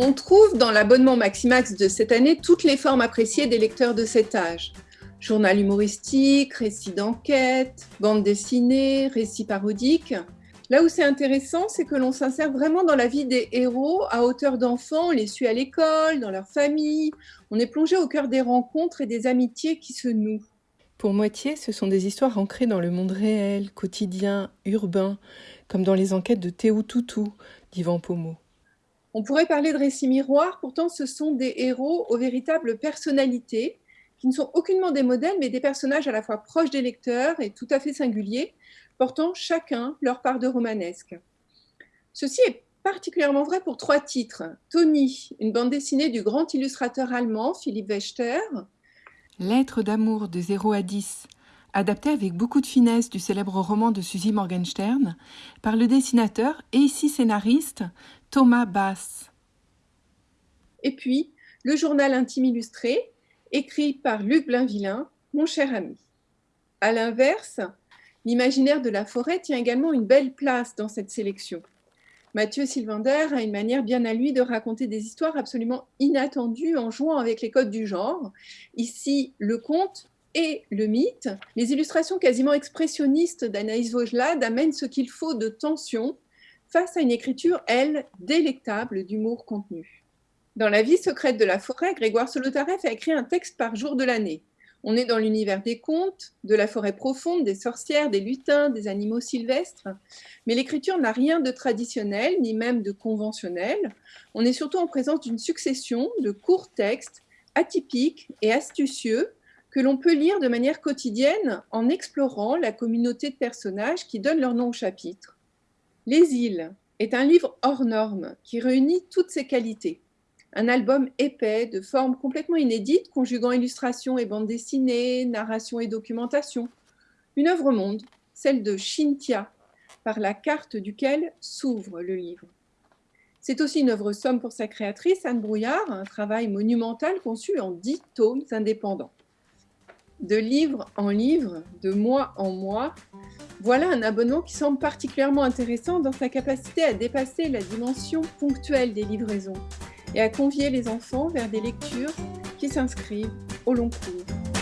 On trouve dans l'abonnement Maximax de cette année toutes les formes appréciées des lecteurs de cet âge. Journal humoristique, récit d'enquête, bande dessinée, récit parodique. Là où c'est intéressant, c'est que l'on s'insère vraiment dans la vie des héros à hauteur d'enfants, on les suit à l'école, dans leur famille, on est plongé au cœur des rencontres et des amitiés qui se nouent. Pour moitié, ce sont des histoires ancrées dans le monde réel, quotidien, urbain, comme dans les enquêtes de Théo Toutou d'Ivan Pomo. On pourrait parler de récits miroirs, pourtant ce sont des héros aux véritables personnalités, qui ne sont aucunement des modèles, mais des personnages à la fois proches des lecteurs et tout à fait singuliers, portant chacun leur part de romanesque. Ceci est particulièrement vrai pour trois titres. Tony, une bande dessinée du grand illustrateur allemand Philippe Wechter. Lettre d'amour de 0 à 10, adapté avec beaucoup de finesse du célèbre roman de Suzy Morgenstern par le dessinateur et ici scénariste Thomas Bass. Et puis, le journal intime illustré, écrit par Luc Blainvillain, mon cher ami. À l'inverse, l'imaginaire de la forêt tient également une belle place dans cette sélection. Mathieu Sylvander a une manière bien à lui de raconter des histoires absolument inattendues en jouant avec les codes du genre. Ici, le conte et le mythe. Les illustrations quasiment expressionnistes d'Anaïs Vaugelade amènent ce qu'il faut de tension face à une écriture, elle, délectable d'humour contenu. Dans La vie secrète de la forêt, Grégoire Solotareff a écrit un texte par jour de l'année. On est dans l'univers des contes, de la forêt profonde, des sorcières, des lutins, des animaux sylvestres. Mais l'écriture n'a rien de traditionnel, ni même de conventionnel. On est surtout en présence d'une succession de courts textes atypiques et astucieux que l'on peut lire de manière quotidienne en explorant la communauté de personnages qui donnent leur nom au chapitre. Les îles est un livre hors norme qui réunit toutes ces qualités. Un album épais, de forme complètement inédite, conjuguant illustration et bande dessinée, narration et documentation. Une œuvre monde, celle de Shintia, par la carte duquel s'ouvre le livre. C'est aussi une œuvre somme pour sa créatrice, Anne Brouillard, un travail monumental conçu en dix tomes indépendants de livre en livre, de mois en mois, voilà un abonnement qui semble particulièrement intéressant dans sa capacité à dépasser la dimension ponctuelle des livraisons et à convier les enfants vers des lectures qui s'inscrivent au long cours.